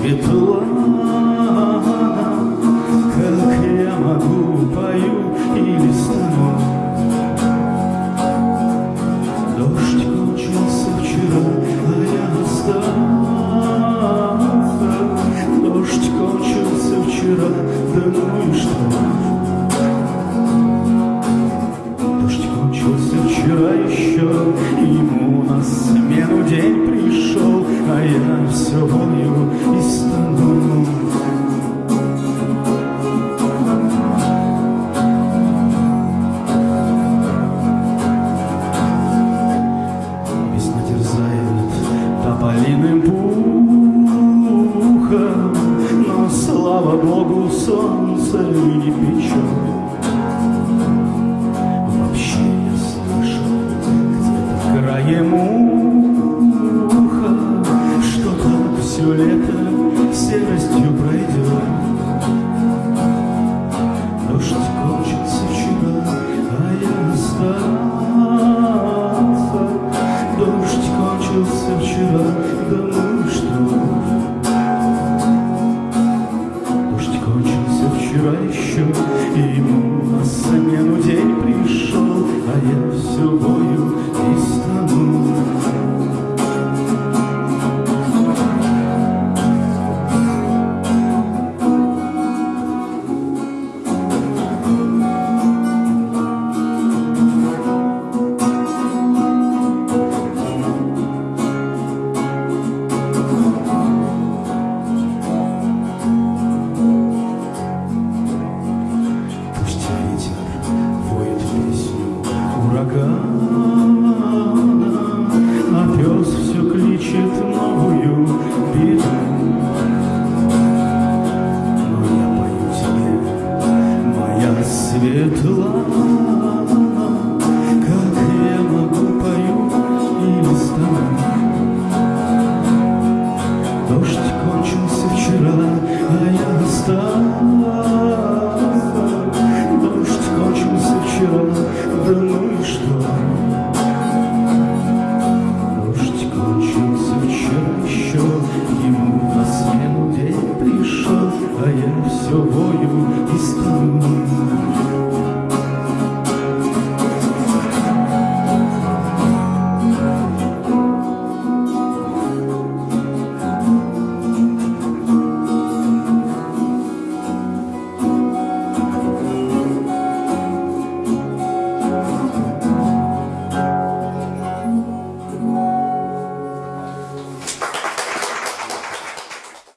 цветла Как я могу, пою или стану Дождь кончился вчера, а я устал Дождь кончился вчера, да ну и что? Дождь кончился вчера еще Ему на смену день пришел, а я все помню. малиным пухом, Но, слава Богу, солнце не печет. Вообще я слышу где-то краем уха, Что там все лето серостью навстречу Ему на смену день пришел, а я все бою Светла, как я могу пою или стану Дождь кончился вчера, а я осталась. Дождь кончился вчера, да ну и что? Дождь кончился вчера еще, ему на смену день пришел А я все вою и стану